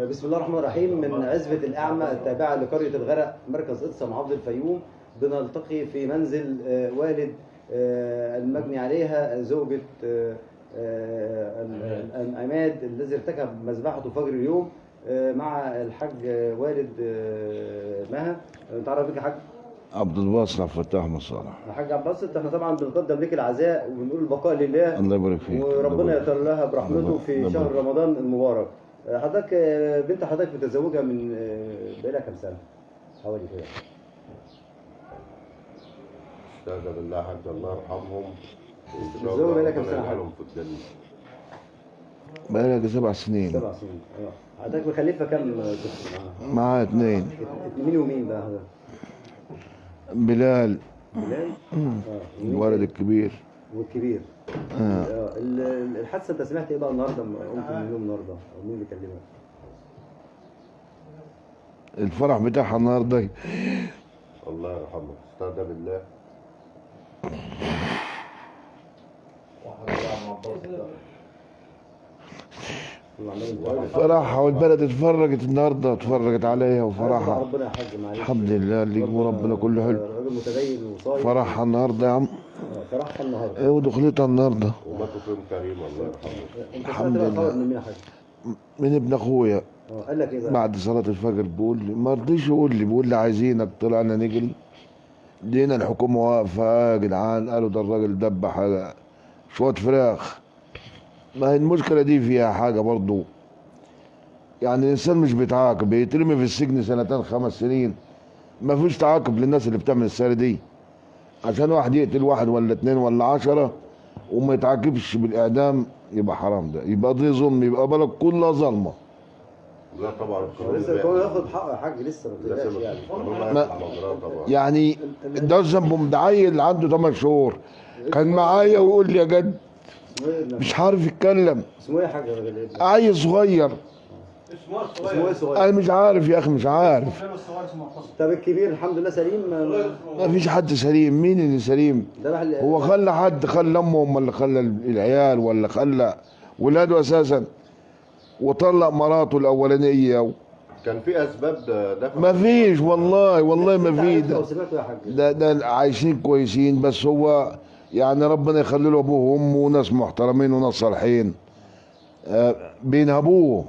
بسم الله الرحمن الرحيم. من عزبة الأعمى التابعة لقرية الغرق مركز إقصى محافظة الفيوم. بنلتقي في منزل آه، والد آه، المجني عليها زوجة آه، ال- ال- عماد الذي ارتكب مذبحته فجر اليوم مع الحاج والد مها. نتعرف بك يا حاج؟ عبد الباسط عبد الفتاح مصالح الحاج عباس إحنا طبعا بنقدم لك العزاء وبنقول البقاء لله. الله يبارك فيك. وربنا يطال لها برحمته في. شهر رمضان المبارك. حضرتك بنت حضرتك متزوجة من بقالها كام سنة؟ حوالي كده استاذن بالله حق الله يرحمهم متزوجة بقالها كام حاج؟ يجعلهم في لك سبع سنين سبع سنين آه حضرتك مخلفة كام طفل معاها؟ معاه اثنين مين ومين بقى حضرتك؟ بلال بلال؟ آه الولد؟ الكبير والكبير آه. ال- ال- الحادثة انت سمعت إيه بقى النهارده لما قمت من النوم النهارده؟ أو مين اللي كلمك؟ الفرح بتاعها النهارده الله يرحمه استاذن بالله. فرحها والبلد اتفرجت النهارده اتفرجت عليها وفرحها ربنا الحمد لله اللي ربنا كله حلو. راجل متدين وصايم. فرحها النهارده يا عم. آه، فرحها النهارده. إيه ودخلتها النهارده. وماتوا فيهم كريم الله يرحمه. انت الحمد لله. من ابن أخويا. قال لك إيه بقى؟ بعد صلاة الفجر بيقول لي ما رضيش يقول لي بيقول لي عايزينك طلعنا نجري. لقينا الحكومة واقفة يا جدعان. قالوا ده الراجل دبح شوية فراخ. ما هي المشكلة دي فيها حاجة برضو. يعني الإنسان مش بيتعاقب بيترمي في السجن سنتين خمس سنين. ما فيش تعاقب للناس اللي بتعمل السيرة دي. عشان واحد يقتل واحد ولا اتنين ولا عشرة وما يتعاقبش بالإعدام يبقى حرام ده. يبقى دي ظلم يبقى بلد كلها ظلمة لا طبعا. القانون لسه ياخد حقه يا حاج لسه ما تقلقش يعني. ما- يعني ده ذنبه مدعيل عنده 8 شهور. كان معايا ويقول لي يا جد؟ مش عارف يتكلم. اسمه إيه يا حاج؟ عيل صغير. اسمه إيه صغير؟ أنا مش عارف يا أخي مش عارف. طب الكبير الحمد لله سليم؟ ما- فيش حد سليم. مين اللي سليم؟ هو خلى حد خلى امهم ولا خلى العيال ولا خلى ولاده أساسا. وطلق مراته الأولانية. كان في أسباب دفع ما فيش والله والله ما في؟ ده, ده عايشين كويسين بس هو يعني ربنا يخلي له أبوه وأمه وناس محترمين وناس صالحين. آه، بينهبوه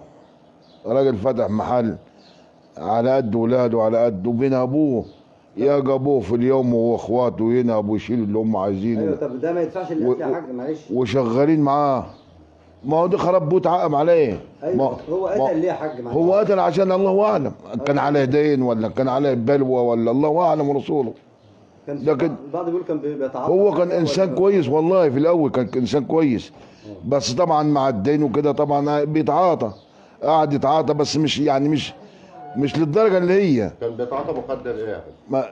راجل فتح محل على قد ولاده على قد وبينهبوه يا أبوه في اليوم وهو أخواته ينهبوا ويشيلوا اللي هم عايزينه. أيوه طب ده ما يدفعش القتل يا حاج معلش. وشغالين معاه. ما هو ده خرب بوت عقم عليه. ما أيوه هو قتل ليه يا حاج معلش؟ هو قتل عشان الله أعلم. كان عليه دين ولا كان عليه بلوى ولا الله أعلم ورسوله. لكن- بعض بيقول كان بي- بيتعاطى هو كان إنسان كويس والله في الأول كان إنسان كويس. بس طبعا مع الدين وكده طبعا بيتعاطى. قاعد يتعاطى بس مش يعني مش مش للدرجة اللي هي. كان بيتعاطى مخدر إيه؟ ما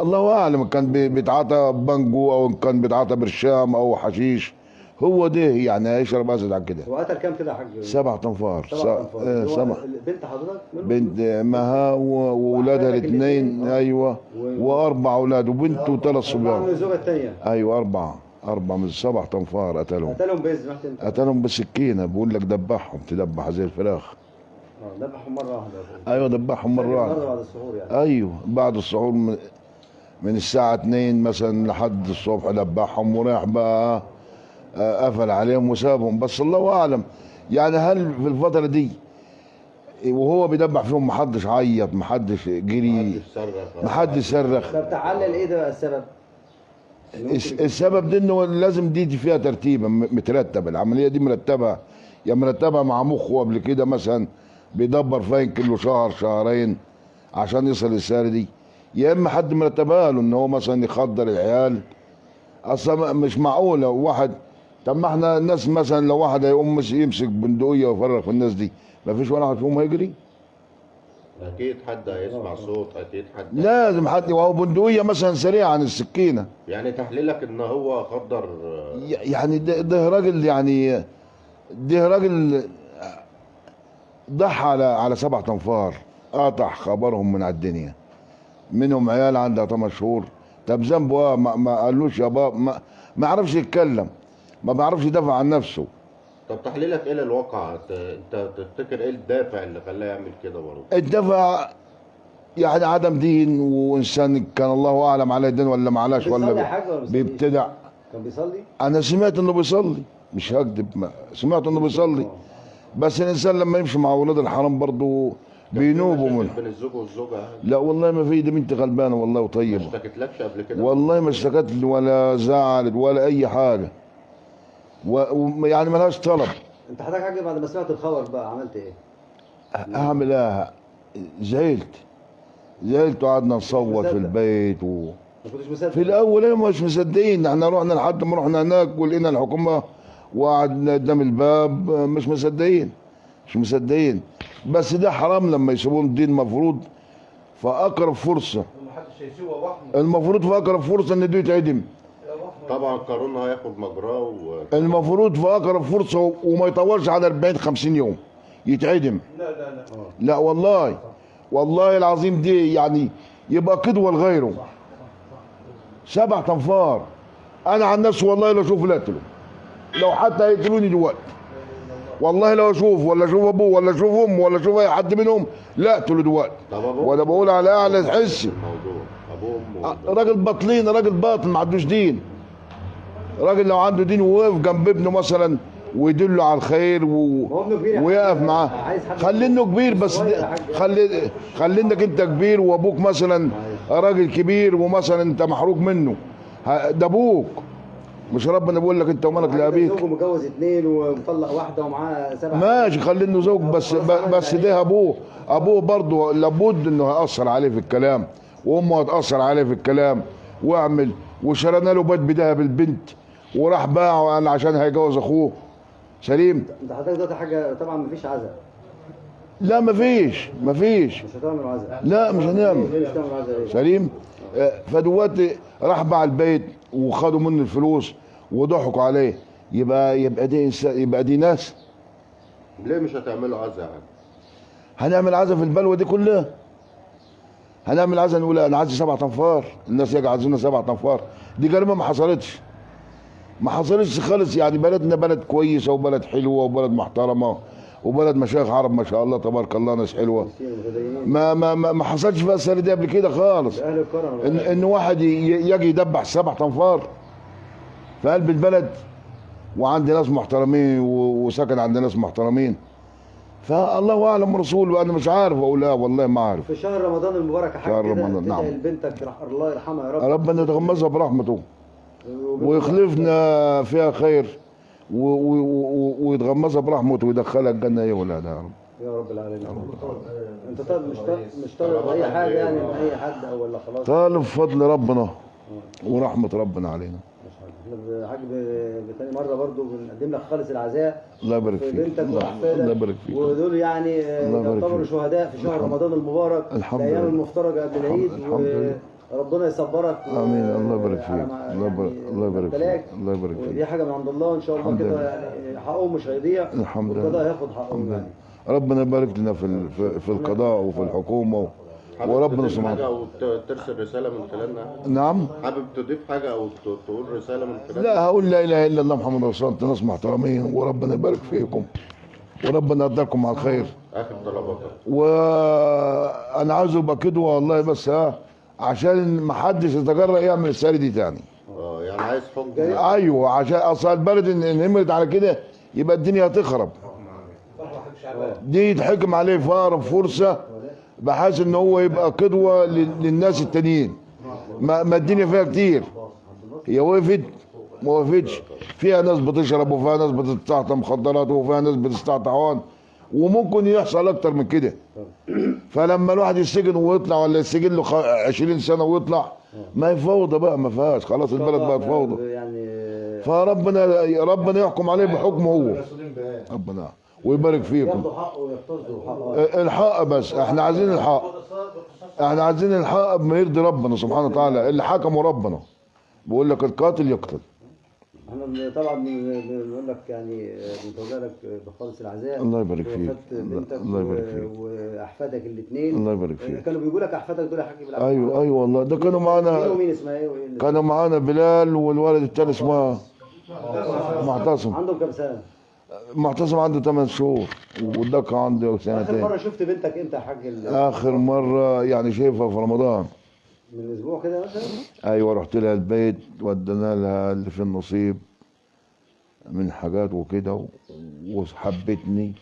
الله أعلم كان بي- بيتعاطى بانجو أو كان بيتعاطى برشام أو حشيش. هو ده يعني هيشرب اسد عن كده؟ هو قتل كام كده يا حاج؟ سبع تنفار سبع. آه، هو سبع بنت حضرتك منهم؟ بنت مها واولادها الاثنين. آه. أيوه. و- وأربع أولاد وبنت وثلاث أربعة صبيان. الزوجة الثانية. أيوه أربعة. أربعة من سبع تنفار قتلهم. قتلهم بإذن قتلهم بالسكينه بقول لك دبحهم. تدبح زي الفراخ. آه ذبحهم مرة واحدة. أيوه دبحهم مرة مرة واحدة. بعد السحور يعني. أيوه بعد السحور من, من الساعة 2 مثلا لحد الصبح دبحهم وراح بقى آه، قفل عليهم وسابهم. بس الله أعلم يعني هل في الفترة دي وهو بيدبح فيهم محدش عيط محدش جري محدش صرخ. طب تعلل إيه ده بقى السبب؟ السبب ده إنه لازم دي فيها ترتيبة م- مترتبة. العملية دي مرتبة يا مرتبة مع مخه قبل كده مثلا بيدبر فيها يمكن له شهر شهرين عشان يصل للسعر دي. يا إما حد مرتبها له إن هو مثلا يخدر العيال. أصلا مش معقولة. واحد طب ما إحنا الناس مثلا لو واحد هيقوم مس- يمسك بندقية ويفرغ في الناس دي ما فيش ولا واحد فيهم هيجري؟ أكيد حد هيسمع صوت أكيد حد لازم حد وهو بندقية مثلا سريعه عن السكينة. يعني تحليلك إن هو خدر يعني ده, ده راجل يعني ده راجل ضحى على على سبع تنفار قاطع خبرهم من على الدنيا. منهم عيال عندها 8 شهور. طب ذنبه إيه؟ ما, ما قالوش يا بابا ما, ما عرفش يتكلم. ما بيعرفش يدافع عن نفسه. طب تحليلك إيه للواقع؟ ت- أنت تفتكر إيه الدافع اللي خلاه يعمل كده برضه؟ الدفع يعني عدم دين وإنسان كان الله أعلم عليه دين ولا ما علاش بيصلي ولا ما بيصليش؟ بيبتدع. كان بيصلي؟ أنا سمعت إنه بيصلي. مش هكذب ما- سمعت إنه بيصلي. بس الإنسان لما يمشي مع أولاد الحرام برضه بينوبوا منه. بين الزوج والزوجة لا والله ما في دي بنت غلبانة والله ما وطيبه اشتكتلكش قبل كده؟ والله ما اشتكت ولا زعلت ولا أي حاجة. و... و... يعني ملهاش طلب. انت حضرتك حاجة بعد ما سمعت الخبر بقى عملت إيه؟ اعمل إيه زعلت. زعلت وقعدنا نصوت في. البيت و... في الأول إيه مش مصدقين. إحنا رحنا لحد ما رحنا هناك ولقينا الحكومة وقعدنا قدام الباب مش مصدقين. مش مصدقين. بس ده حرام لما يسيبون الدين مفروض. فأقرب فرصة. محدش هيسوى وحمه المفروض في اقرب فرصة إن ده يتعدم. طبعا القانون هياخد مجراه و... المفروض في أقرب فرصة وما يطولش على 40 50 يوم. يتعدم. لا لا لا. لا والله. والله العظيم دي يعني يبقى قدوة لغيره. سبع تنفار أنا عن نفسي والله لو أشوف لا اقتله لو حتى هيقتلوني دلوقتي. والله لو أشوف ولا أشوف أبوه ولا أشوف أمه ولا أشوف أي حد منهم لا اقتله دلوقتي. طب أبوه؟ وأنا بقول على أعلى حسي الموضوع أبوه وامه راجل باطلين راجل باطل ما عندوش دين. راجل لو عنده دين ووقف جنب ابنه مثلا ويدله على الخير و... يا ويقف. معاه. خلي انه كبير بس. خلي خلي انك انت كبير وابوك مثلا راجل كبير ومثلا انت محروق منه. ده أبوك. مش ربنا بيقول لك انت ومالك لأبيك. زوجه متجوز اثنين ومطلق واحدة ومعاه سبع ماشي خلي انه زوج بس بس ده ابوه. ابوه برضه لابد انه هيأثر عليه في الكلام. وامه هتأثر عليه في الكلام. واعمل. وشرينا له بيت بذهب البنت. وراح باعه أنا عشان هيجوز اخوه. سليم. انت حضرتك دلوقتي حاجة طبعا مفيش عزاء. لا مفيش مفيش. مش هتعملوا عزاء. لا مش هنعمل. ليه مش هتعملوا عزاء ليه؟ سليم. آه، فدلوقتي راح باع البيت وخدوا منه الفلوس وضحكوا عليه. يبقى يبقى دي انسان يبقى دي ناس. ليه مش هتعملوا عزا يعني؟ هنعمل عزا في البلوه دي كلها. هنعمل عزا نقول أنا عايز سبع تنفار الناس يجي عايزين سبع تنفار دي غالبا ما حصلتش. ما حصلتش خالص. يعني بلدنا بلد كويسة وبلد حلوة وبلد محترمة وبلد مشايخ عرب ما شاء الله تبارك الله ناس حلوة. ما ما ما, ما حصلش بقى السنة دي قبل كده خالص. إن إن واحد يجي يدبح سبع تنفار في قلب البلد وعندي ناس محترمين وسكن عند ناس محترمين. فالله أعلم ورسوله أنا مش عارف أقول لا والله ما عارف. في شهر رمضان المبارك يا حاج شهر رمضان، نعم. لبنتك رح- الله يرحمها يا رب. ربنا يتغمزها برحمته. ويخلفنا فيها خير ويتغمزها برحمته ويدخلها الجنة هي ولادها يا رب يا رب. العالمين انت طالب مش طالب مش طالب اي حاجة يعني من اي حد أو ولا خلاص؟ طالب فضل ربنا ورحمة ربنا علينا. حاج بتاني مرة برضو بنقدم لك خالص العزاء الله يبارك في فيك. بنتك الله الله وأحفادك. يبارك فيك. ودول يعني يعتبروا. شهداء في شهر رمضان المبارك الحمد الأيام لله. المفترجة قبل العيد. الحمد لله. وربنا يصبرك. و- آمين. الله يبارك فيك. الله يبارك يعني الله يبارك. فيك. الله يبارك ودي فيك حاجة من عند الله. إن شاء الله كده. يعني حقه مش هيضيع. الحمد لله. والقضاء هياخد حقه يعني. ربنا يبارك لنا في ال- في- في القضاء وفي الحكومة. حابب وربنا تضيف حاجة سبحانه أو ترسل رسالة من خلالنا نعم. حابب تضيف حاجة أو تقول رسالة من خلالنا لا هقول لا إله إلا الله محمد رسول الله. ناس محترمين وربنا يبارك فيكم. وربنا يقدركم على الخير. آخر طلباتك. وأنا عاوز أبقى قدوه والله بس ها. عشان ما حدش يتجرأ يعمل السيره دي تاني. آه يعني عايز حكم أيوه عشان أصل البلد ان نمرت على كده يبقى الدنيا هتخرب. دي يتحكم عليه في اقرب فرصة بحيث إن هو يبقى قدوة لل- للناس التانيين. ما, ما الدنيا فيها كتير. هي وقفت ما وقفتش. فيها ناس بتشرب وفيها ناس بتستعطى مخدرات وفيها ناس بتستعطى عوان وممكن يحصل أكتر من كده. فلما الواحد يسجن ويطلع ولا يسجن له خ- 20 سنة ويطلع ما هي فوضى بقى ما فيهاش. خلاص البلد بقت فوضى يعني فربنا ربنا يحكم عليه بحكمه هو. ربنا ويبارك فيكم. الحق بس. إحنا عايزين الحق إحنا عايزين الحق بما يرضي ربنا سبحانه وتعالى. اللي حكمه ربنا. بيقول لك القاتل يقتل. إحنا طبعا بن- بنقول لك يعني بنتوجه لك بخالص العزاء. الله يبارك في فيك. الله يبارك فيك. وأحفادك الاثنين. الله يبارك فيك. كانوا بيقول لك أحفادك دول يا حاج بالعكس أيوه أيوه والله. ده كانوا مين معانا ومين اسمها إيه؟ كانوا معانا بلال والولد التاني اسمه معتصم. عندهم كام سنة؟ معتصم عنده 8 شهور والدكة عنده آخر سنتين مرة شفت بنتك إمتى يا حاج آخر مرة يعني شايفها في رمضان. من أسبوع كده مثلا؟ أيوه رحت لها البيت ودينا لها اللي في النصيب من حاجات وكده وحبتني.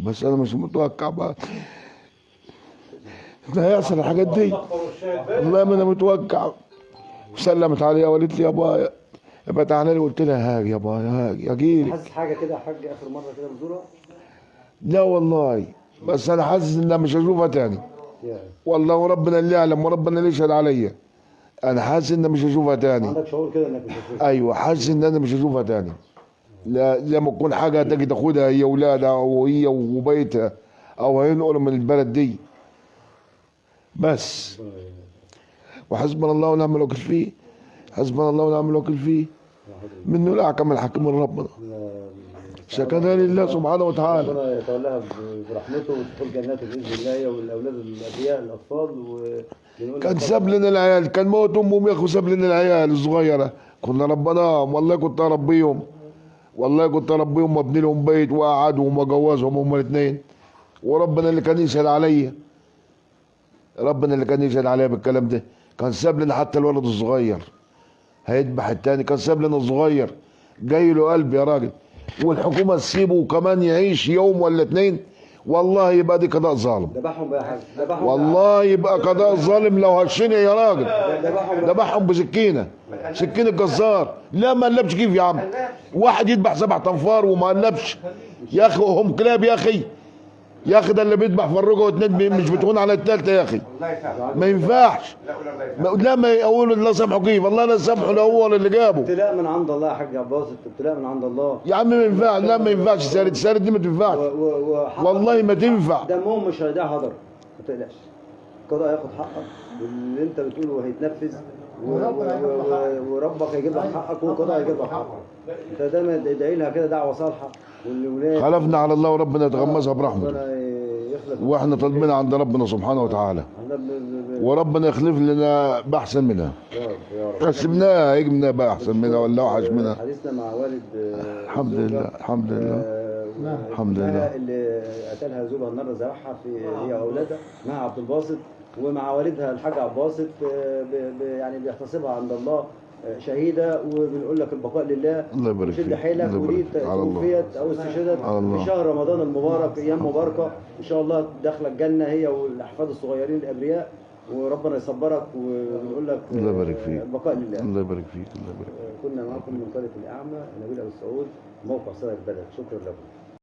بس أنا مش متوقع بقى. ده هيحصل الحاجات دي. والله ما أنا متوقع. سلمت عليها وقالت لي يا ابا يبقى تعالى لي. قلت لها هاجي يا ابا هاجي اجيلك حاسس حاجة كده يا حاج آخر مرة كده بزورها لا والله. بس أنا حاسس إن أنا مش هشوفها تاني. والله وربنا اللي يعلم وربنا اللي يشهد عليا أنا حاسس ان مش هشوفها تاني. عندك شعور كده إنك مش هتشوفها. أيوه حاسس ان أنا مش هشوفها تاني. لا لما تكون حاجة تجي تاخدها هي اولادها أو هي وبيتها أو هينقلوا من البلد دي. بس. وحسبنا الله ونعم الوكيل فيه. حسبنا الله ونعم الوكيل فيه. منه الاحكم الحكيم من ربنا شكرا لله سبحانه وتعالى. ربنا يتولاها برحمته وتدخل جناته بإذن الله هي والأولاد الابرياء الأطفال ونقول كان ساب لنا العيال كان موت امهم يا أخو ساب لنا العيال الصغيرة. كنا ربناهم والله كنت أربيهم. والله كنت أربيهم وابني لهم بيت واقعدهم وأجوزهم هم الاثنين. وربنا اللي كان يشهد عليا ربنا اللي كان يشهد عليا بالكلام ده. كان ساب لنا حتى الولد الصغير. هيذبح التاني. كان ساب لنا الصغير. جاي له قلب يا راجل. والحكومة تسيبه وكمان يعيش يوم ولا اتنين والله يبقى دي قضاء ظالم. ذبحهم بقى يا حاج. ذبحهم والله يبقى قضاء ظالم لو هشني يا راجل. ذبحهم ذبحهم بسكينة. سكينة جزار. لا ما قلبش كيف يا عم. واحد يذبح سبع تنفار وما قلبش يا أخي هم كلاب يا أخي. يا أخي ده اللي بيذبح فرقه واتنين مش بتهون على الثالثه يا أخي. ما ينفعش. ما- لا ما يقولوا الله سامحه كيف الله لا سامحه هو اللي جابه. ابتلاء من عند الله يا حاج عباس ابتلاء من عند الله. يا عم ما ينفعش. لا ما ينفعش. سارد سارد دي ما تنفعش. والله ما تنفع. دمهم مش هيضيع هدر ما تقلقش. القضاء هياخد حقك. واللي انت بتقوله هيتنفذ. وربك هيجيب لك حقك والقضاء هيجيب لك حقك. انت دايما ادعي لها كده دعوة صالحة. والولاد خلفنا على الله وربنا يتغمسها برحمته. وإحنا طالبين عند ربنا سبحانه وتعالى. وربنا يخلف لنا بأحسن منها. هيجي منها بقى احسن منها ولا اوحش منها. حديثنا مع والد الحمد لله الحمد لله. آه، الحمد لله. اللي قتلها زوجها النار ذبحها في هي واولادها مع عبد الباسط. ومع والدها الحاج آه، ب- يعني بيحتسبها عند الله آه، شهيدة وبنقول لك البقاء لله الله يبارك شد فيك. حيلك الله ودي. توفيت أو استشهدت. في شهر رمضان المبارك أيام مباركة إن شاء الله داخلة الجنة هي والأحفاد الصغيرين الأبرياء وربنا يصبرك وبنقول لك الله يبارك آه، فيك. البقاء لله الله يبارك فيك الله يبارك فيك كنا معكم من قرية الأعمى نبيل أبو سعود موقع صدر البلد شكرا لكم